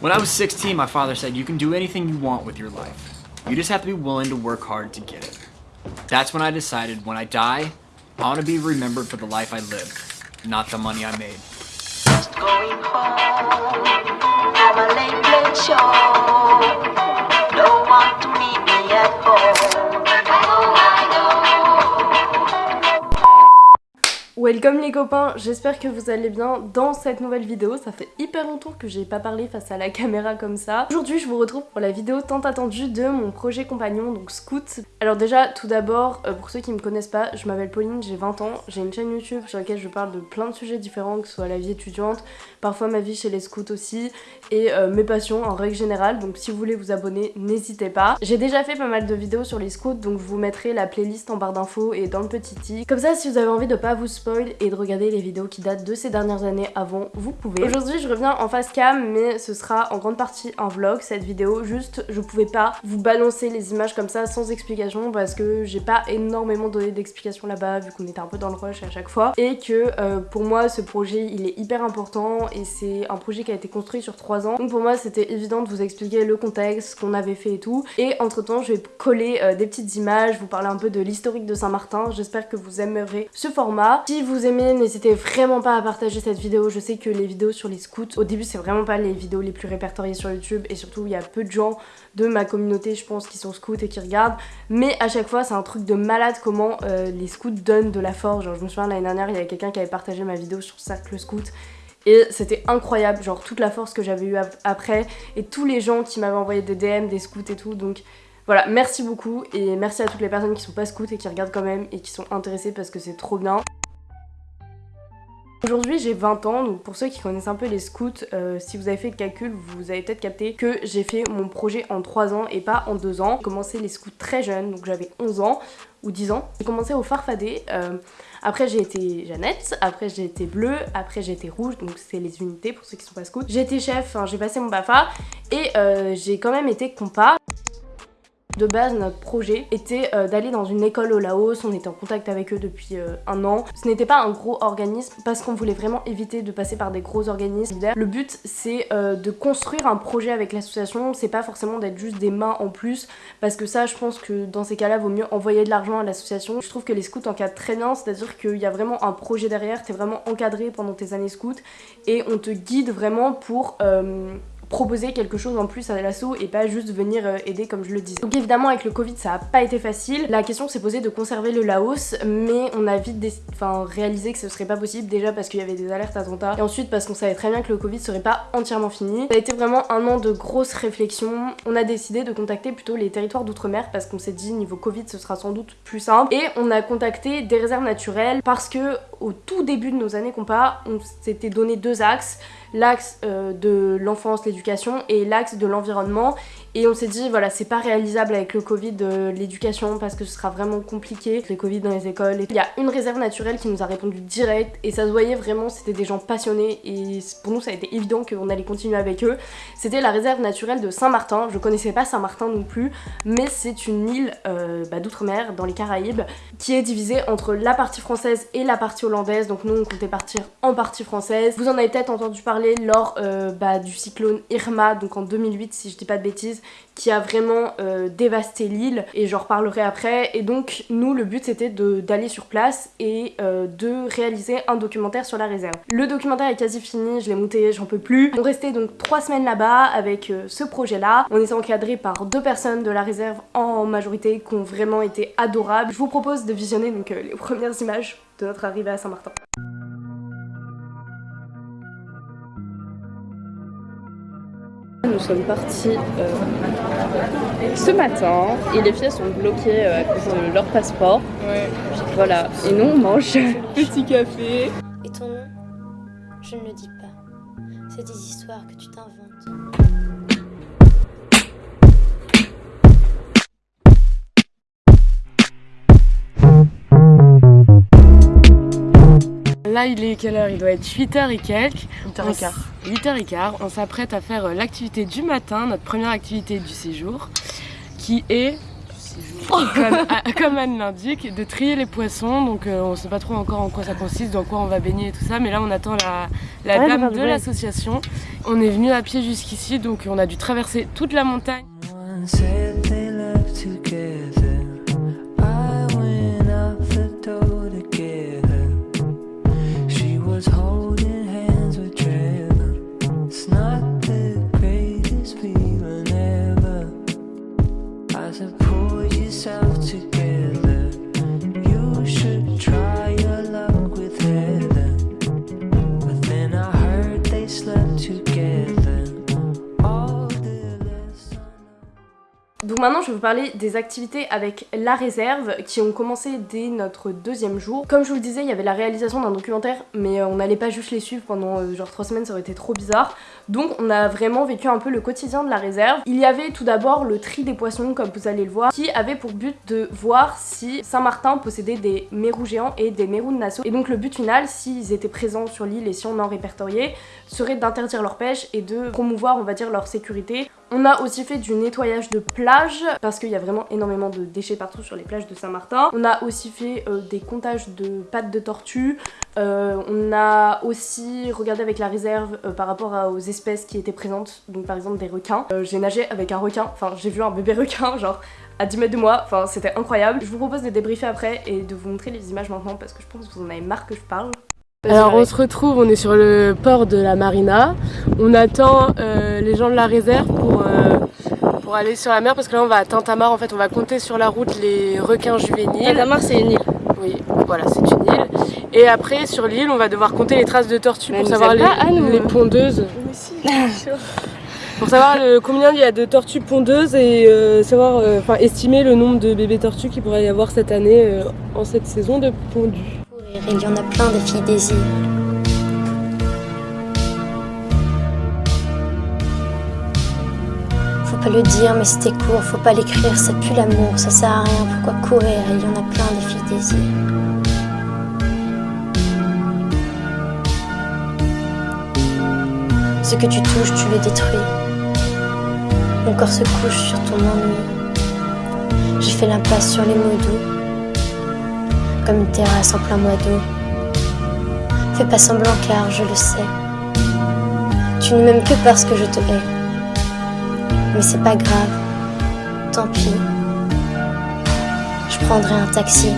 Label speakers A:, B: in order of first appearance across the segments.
A: When I was 16, my father said, you can do anything you want with your life. You just have to be willing to work hard to get it. That's when I decided when I die, I want to be remembered for the life I lived, not the money I made.
B: Just going home. Have a late, late show. No one to meet me at home.
C: Welcome les copains, j'espère que vous allez bien dans cette nouvelle vidéo. Ça fait hyper longtemps que j'ai pas parlé face à la caméra comme ça. Aujourd'hui je vous retrouve pour la vidéo tant attendue de mon projet compagnon, donc Scout. Alors déjà, tout d'abord, euh, pour ceux qui me connaissent pas, je m'appelle Pauline, j'ai 20 ans, j'ai une chaîne YouTube sur laquelle je parle de plein de sujets différents, que ce soit la vie étudiante, parfois ma vie chez les scouts aussi, et euh, mes passions en règle générale, donc si vous voulez vous abonner, n'hésitez pas. J'ai déjà fait pas mal de vidéos sur les scouts, donc je vous mettrai la playlist en barre d'infos et dans le petit i. Comme ça, si vous avez envie de pas vous spoiler, et de regarder les vidéos qui datent de ces dernières années avant, vous pouvez. Aujourd'hui je reviens en face cam mais ce sera en grande partie un vlog. Cette vidéo, juste je pouvais pas vous balancer les images comme ça sans explication parce que j'ai pas énormément donné d'explications là-bas vu qu'on était un peu dans le rush à chaque fois. Et que euh, pour moi ce projet il est hyper important et c'est un projet qui a été construit sur 3 ans. Donc pour moi c'était évident de vous expliquer le contexte, ce qu'on avait fait et tout. Et entre temps je vais coller euh, des petites images, vous parler un peu de l'historique de Saint-Martin, j'espère que vous aimerez ce format. Vous aimez, n'hésitez vraiment pas à partager cette vidéo. Je sais que les vidéos sur les scouts, au début c'est vraiment pas les vidéos les plus répertoriées sur YouTube et surtout il y a peu de gens de ma communauté je pense qui sont scouts et qui regardent. Mais à chaque fois c'est un truc de malade comment euh, les scouts donnent de la force. Genre je me souviens l'année dernière il y avait quelqu'un qui avait partagé ma vidéo sur Cercle Scout et c'était incroyable, genre toute la force que j'avais eu après et tous les gens qui m'avaient envoyé des DM, des scouts et tout donc voilà, merci beaucoup et merci à toutes les personnes qui sont pas scouts et qui regardent quand même et qui sont intéressées parce que c'est trop bien. Aujourd'hui j'ai 20 ans, donc pour ceux qui connaissent un peu les scouts, euh, si vous avez fait le calcul, vous avez peut-être capté que j'ai fait mon projet en 3 ans et pas en 2 ans. J'ai commencé les scouts très jeunes, donc j'avais 11 ans ou 10 ans. J'ai commencé au Farfadé, euh, après j'ai été Jeannette, après j'ai été bleue, après j'ai été rouge, donc c'est les unités pour ceux qui sont pas scouts. J'ai été chef, j'ai passé mon BAFA et euh, j'ai quand même été compas. De base, notre projet était euh, d'aller dans une école au Laos, on était en contact avec eux depuis euh, un an. Ce n'était pas un gros organisme parce qu'on voulait vraiment éviter de passer par des gros organismes. Le but c'est euh, de construire un projet avec l'association, c'est pas forcément d'être juste des mains en plus parce que ça je pense que dans ces cas-là vaut mieux envoyer de l'argent à l'association. Je trouve que les scouts encadrent très bien, c'est-à-dire qu'il y a vraiment un projet derrière, t'es vraiment encadré pendant tes années scouts et on te guide vraiment pour proposer quelque chose en plus à l'assaut et pas juste venir euh, aider comme je le disais. Donc évidemment avec le Covid ça a pas été facile. La question s'est posée de conserver le Laos mais on a vite enfin, réalisé que ce serait pas possible déjà parce qu'il y avait des alertes attentats et ensuite parce qu'on savait très bien que le Covid serait pas entièrement fini. Ça a été vraiment un an de grosses réflexions. On a décidé de contacter plutôt les territoires d'outre-mer parce qu'on s'est dit niveau Covid ce sera sans doute plus simple et on a contacté des réserves naturelles parce que au tout début de nos années compas on s'était donné deux axes l'axe euh, de l'enfance, l'éducation et l'axe de l'environnement et on s'est dit voilà c'est pas réalisable avec le Covid de l'éducation parce que ce sera vraiment compliqué, les Covid dans les écoles. Il y a une réserve naturelle qui nous a répondu direct et ça se voyait vraiment c'était des gens passionnés et pour nous ça a été évident qu'on allait continuer avec eux. C'était la réserve naturelle de Saint-Martin, je connaissais pas Saint-Martin non plus mais c'est une île euh, bah, d'outre-mer dans les Caraïbes qui est divisée entre la partie française et la partie hollandaise donc nous on comptait partir en partie française. Vous en avez peut-être entendu parler lors euh, bah, du cyclone Irma donc en 2008 si je dis pas de bêtises qui a vraiment euh, dévasté l'île et j'en reparlerai après et donc nous le but c'était d'aller sur place et euh, de réaliser un documentaire sur la réserve. Le documentaire est quasi fini, je l'ai monté, j'en peux plus. On restait donc trois semaines là-bas avec euh, ce projet là. On était encadré par deux personnes de la réserve en majorité qui ont vraiment été adorables. Je vous propose de visionner donc les premières images de notre arrivée à Saint-Martin. Sommes partis euh, ce matin et les filles sont bloquées euh, à cause de leur passeport. Ouais. Voilà. Et nous on mange petit café.
D: Et ton nom? Je ne le dis pas. C'est des histoires que tu t'inventes.
C: Là, il est quelle heure? Il doit être 8h et quelques.
E: 8h15.
C: 8h15. On s'apprête à faire euh, l'activité du matin, notre première activité du séjour, qui est
E: comme, comme Anne l'indique, de trier les poissons. Donc euh, on ne sait pas trop encore en quoi ça consiste, dans quoi on va baigner et tout ça. Mais là on attend la, la
C: Ouais,
E: dame de l'association. On est venu à pied jusqu'ici, donc on a dû traverser toute la montagne.
C: Donc maintenant, je vais vous parler des activités avec la réserve qui ont commencé dès notre deuxième jour. Comme je vous le disais, il y avait la réalisation d'un documentaire, mais euh, on n'allait pas juste les suivre pendant euh, genre trois semaines, ça aurait été trop bizarre. Donc on a vraiment vécu un peu le quotidien de la réserve. Il y avait tout d'abord le tri des poissons, comme vous allez le voir, qui avait pour but de voir si Saint-Martin possédait des mérous géants et des mérous de Nassau. Et donc le but final, s'ils étaient présents sur l'île et si on en répertoriait, serait d'interdire leur pêche et de promouvoir, on va dire, leur sécurité. On a aussi fait du nettoyage de plage parce qu'il y a vraiment énormément de déchets partout sur les plages de Saint-Martin. On a aussi fait euh, des comptages de pattes de tortue. Euh, on a aussi regardé avec la réserve euh, par rapport à- aux espèces qui étaient présentes, donc par exemple des requins. Euh, j'ai nagé avec un requin, enfin j'ai vu un bébé requin, genre à 10 mètres de moi, enfin c'était incroyable. Je vous propose de débriefer après et de vous montrer les images maintenant parce que je pense que vous en avez marre que je parle.
E: Alors on se retrouve, on est sur le port de la marina. On attend euh, les gens de la réserve pour, euh, pour aller sur la mer parce que là on va à Tintamarre. En fait, on va compter sur la route les requins juvéniles.
F: Tintamarre, c'est une île.
E: Oui, voilà, c'est une île. Et après, sur l'île, on va devoir compter les traces de tortues
F: Mais
E: pour savoir les,
F: pas,
E: les pondeuses. pour savoir le- combien il y a de tortues pondeuses et euh, savoir, euh, enfin, estimer le nombre de bébés tortues qu'il pourrait y avoir cette année euh, en cette saison de pondu.
D: Courir, il y en a plein des filles désir. Faut pas le dire, mais c'était court, faut pas l'écrire, ça pue l'amour, ça sert à rien, pourquoi courir, il y en a plein des filles désir. Ce que tu touches, tu le détruis. Mon corps se couche sur ton ennui. J'ai fait l'impasse sur les mots doux comme une terrasse en plein mois d'eau. Fais pas semblant car je le sais. Tu ne m'aimes que parce que je te hais. Mais c'est pas grave, tant pis. Je prendrai un taxi.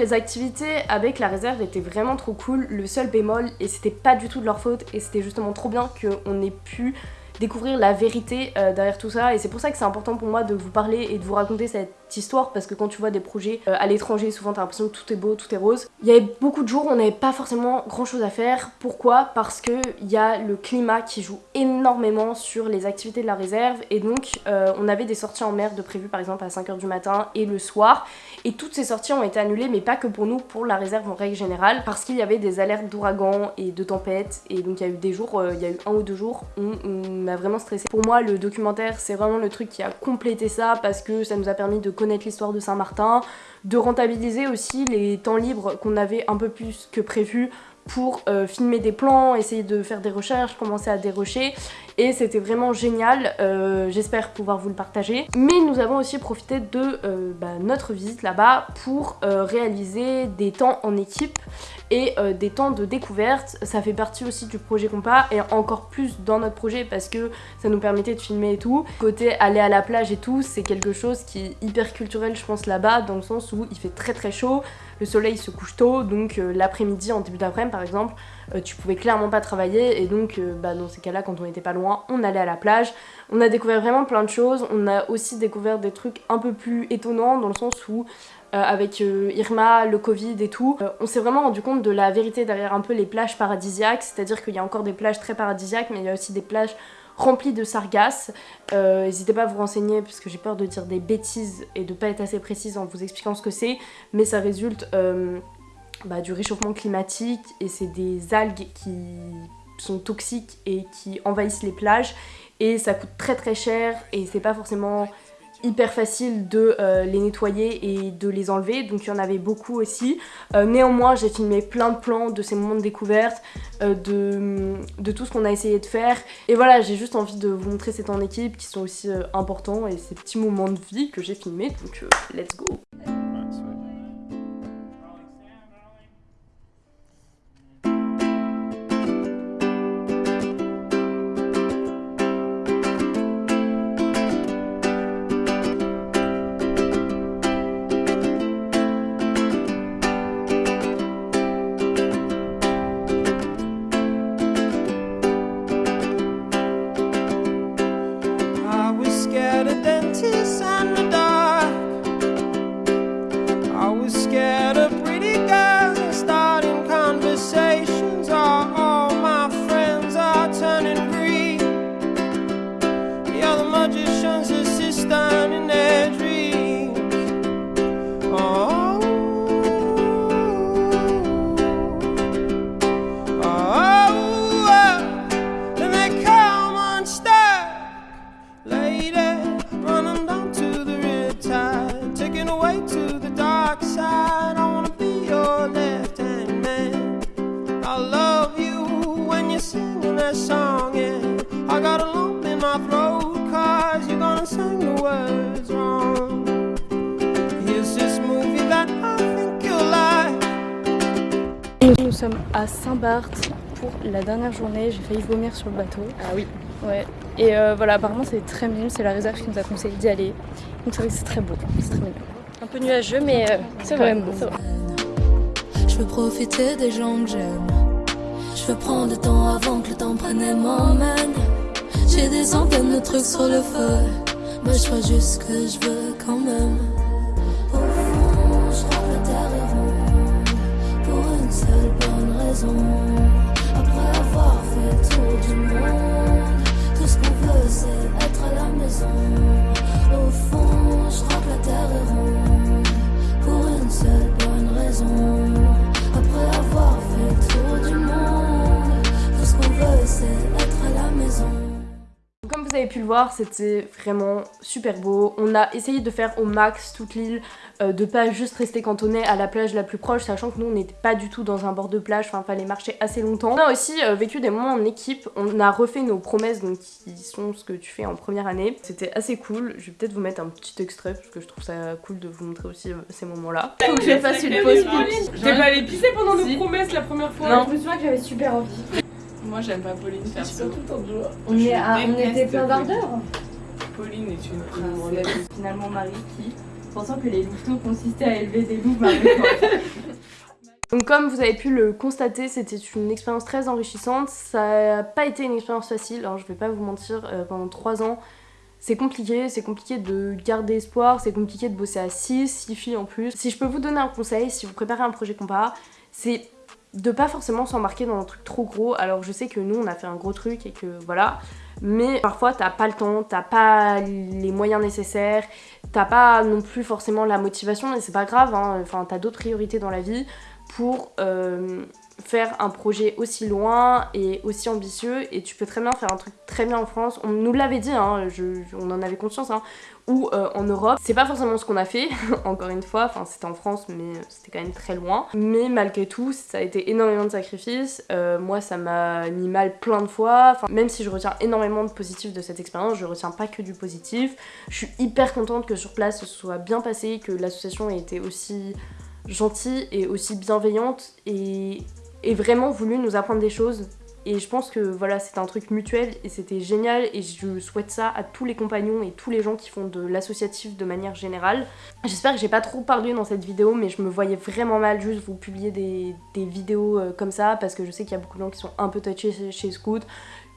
C: Les activités avec la réserve étaient vraiment trop cool. Le seul bémol, et c'était pas du tout de leur faute, et c'était justement trop bien qu'on ait pu découvrir la vérité euh, derrière tout ça. Et c'est pour ça que c'est important pour moi de vous parler et de vous raconter cette histoire, parce que quand tu vois des projets euh, à l'étranger, souvent t'as l'impression que tout est beau, tout est rose. Il y avait beaucoup de jours où on n'avait pas forcément grand chose à faire. Pourquoi? Parce que il y a le climat qui joue énormément sur les activités de la réserve, et donc euh, on avait des sorties en mer de prévues par exemple à 5h du matin et le soir. Et toutes ces sorties ont été annulées, mais pas que pour nous, pour la réserve en règle générale, parce qu'il y avait des alertes d'ouragan et de tempêtes. Et donc il y a eu des jours, euh, il y a eu un ou deux jours où on a vraiment stressé. Pour moi, le documentaire, c'est vraiment le truc qui a complété ça, parce que ça nous a permis de connaître l'histoire de Saint-Martin, de rentabiliser aussi les temps libres qu'on avait un peu plus que prévu pour euh, filmer des plans, essayer de faire des recherches, commencer à dérocher. Et c'était vraiment génial, euh, j'espère pouvoir vous le partager. Mais nous avons aussi profité de euh, bah, notre visite là-bas pour réaliser des temps en équipe et euh, des temps de découverte. Ça fait partie aussi du projet Compas et encore plus dans notre projet parce que ça nous permettait de filmer et tout. Côté aller à la plage et tout, c'est quelque chose qui est hyper culturel je pense là-bas dans le sens où il fait très très chaud, le soleil se couche tôt donc euh, l'après-midi en début d'après-midi par exemple euh, tu pouvais clairement pas travailler et donc bah, dans ces cas-là quand on était pas loin on allait à la plage on a découvert vraiment plein de choses on a aussi découvert des trucs un peu plus étonnants dans le sens où euh, avec euh, Irma, le Covid et tout, euh, on s'est vraiment rendu compte de la vérité derrière un peu les plages paradisiaques, c'est-à-dire qu'il y a encore des plages très paradisiaques, mais il y a aussi des plages remplies de sargasses. N'hésitez pas à vous renseigner parce que j'ai peur de dire des bêtises et de pas être assez précise en vous expliquant ce que c'est, mais ça résulte bah, du réchauffement climatique et c'est des algues qui sont toxiques et qui envahissent les plages et ça coûte très très cher et c'est pas forcément hyper facile de euh, les nettoyer et de les enlever donc il y en avait beaucoup aussi. Euh, néanmoins j'ai filmé plein de plans de ces moments de découverte euh, de, de tout ce qu'on a essayé de faire. Et voilà j'ai juste envie de vous montrer ces temps en équipe qui sont aussi importants et ces petits moments de vie que j'ai filmés donc let's go
G: sommes à Saint-Barth pour la dernière journée. J'ai failli vomir sur le bateau.
C: ah oui
G: Ouais. Et euh, voilà, apparemment c'est très mignon. C'est la réserve qui nous a conseillé d'y aller. Donc c'est vrai que c'est très beau. C'est très mignon. Un peu nuageux, mais euh, c'est quand même beau.
H: Je veux profiter des gens que j'aime. Je veux prendre le temps avant que le temps prenne et m'emmène. J'ai des centaines de trucs sur le feu. Mais je vois juste ce que je veux quand même.
C: Voir, c'était vraiment super beau. On a essayé de faire au max toute l'île, euh, de pas juste rester cantonné à la plage la plus proche, sachant que nous on n'était pas du tout dans un bord de plage, enfin fallait marcher assez longtemps. On a aussi euh, vécu des moments en équipe, on a refait nos promesses, donc qui sont ce que tu fais en première année. C'était assez cool, je vais peut-être vous mettre un petit extrait parce que je trouve ça cool de vous montrer aussi euh, ces moments-là.
E: Faut que je fasse une pause T'es pas allé pisser pendant nos promesses la première fois
C: Non.
G: Je me souviens que j'avais super envie.
E: Moi j'aime pas Pauline perso.
G: On, est à- on était plein
E: Pauline.
G: d'ardeur.
E: Pauline est une
C: C'est finalement Marie qui, pensant que les louveteaux consistaient à élever des loups, Marie Donc comme vous avez pu le constater, c'était une expérience très enrichissante. Ça n'a pas été une expérience facile, alors je vais pas vous mentir, euh, pendant 3 ans, c'est compliqué, c'est compliqué de garder espoir, c'est compliqué de bosser à 6, 6 filles en plus. Si je peux vous donner un conseil, si vous préparez un projet compas, c'est de pas forcément s'embarquer dans un truc trop gros. Alors je sais que nous on a fait un gros truc et que voilà, mais parfois t'as pas le temps, t'as pas les moyens nécessaires, t'as pas non plus forcément la motivation, et c'est pas grave, hein. enfin t'as d'autres priorités dans la vie pour euh, faire un projet aussi loin et aussi ambitieux et tu peux très bien faire un truc très bien en France. On nous l'avait dit, hein, je- on en avait conscience, hein, ou euh, en Europe. C'est pas forcément ce qu'on a fait, encore une fois, enfin c'était en France mais c'était quand même très loin. Mais malgré tout, ça a été énormément de sacrifices. Euh, moi ça m'a mis mal plein de fois. Enfin, même si je retiens énormément de positif de cette expérience, je retiens pas que du positif. Je suis hyper contente que sur place ce soit bien passé, que l'association ait été aussi gentille et aussi bienveillante et, et vraiment voulu nous apprendre des choses. Et je pense que voilà, c'était un truc mutuel et c'était génial et je souhaite ça à tous les compagnons et tous les gens qui font de l'associatif de manière générale. J'espère que j'ai pas trop parlé dans cette vidéo mais je me voyais vraiment mal juste vous publier des, des vidéos euh, comme ça parce que je sais qu'il y a beaucoup de gens qui sont un peu touchés chez, Scoot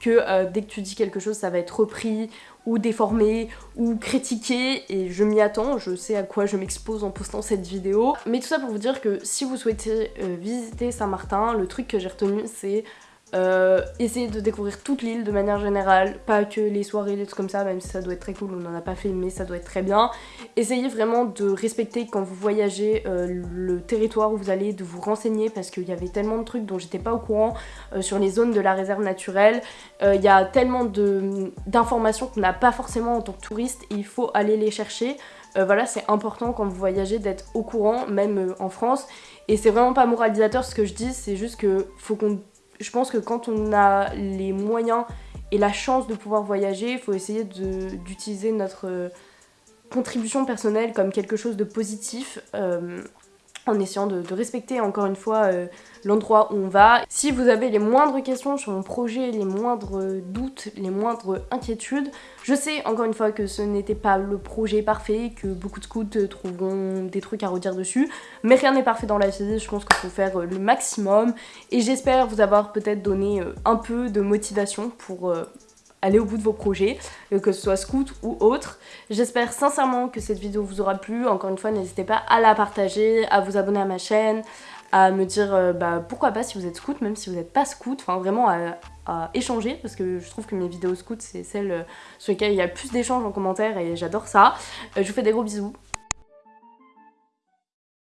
C: que euh, dès que tu dis quelque chose ça va être repris ou déformé ou critiqué et je m'y attends, je sais à quoi je m'expose en postant cette vidéo. Mais tout ça pour vous dire que si vous souhaitez euh, visiter Saint-Martin, le truc que j'ai retenu c'est Euh, essayez de découvrir toute l'île de manière générale, pas que les soirées, les trucs comme ça, même si ça doit être très cool, on n'en a pas fait, mais ça doit être très bien. Essayez vraiment de respecter quand vous voyagez euh, le territoire où vous allez, de vous renseigner parce qu'il y avait tellement de trucs dont j'étais pas au courant euh, sur les zones de la réserve naturelle. Il y a tellement d'informations qu'on n'a pas forcément en tant que touriste et il faut aller les chercher. Voilà, c'est important quand vous voyagez d'être au courant, même en France. Et c'est vraiment pas moralisateur ce que je dis, c'est juste que faut qu'on. Je pense que quand on a les moyens et la chance de pouvoir voyager, il faut essayer d'utiliser notre euh, contribution personnelle comme quelque chose de positif. euh, en essayant de, respecter encore une fois euh, l'endroit où on va. Si vous avez les moindres questions sur mon projet, les moindres doutes, les moindres inquiétudes, je sais encore une fois que ce n'était pas le projet parfait, que beaucoup de scouts euh, trouveront des trucs à redire dessus, mais rien n'est parfait dans la vie, je pense qu'il faut faire euh, le maximum et j'espère vous avoir peut-être donné euh, un peu de motivation pour euh, aller au bout de vos projets, euh, que ce soit scout ou autre. J'espère sincèrement que cette vidéo vous aura plu. Encore une fois, n'hésitez pas à la partager, à vous abonner à ma chaîne, à me dire euh, bah, pourquoi pas si vous êtes scout, même si vous n'êtes pas scout, enfin vraiment à, échanger parce que je trouve que mes vidéos scout c'est celles euh, sur lesquelles il y a plus d'échanges en commentaire et j'adore ça. Je vous fais des gros bisous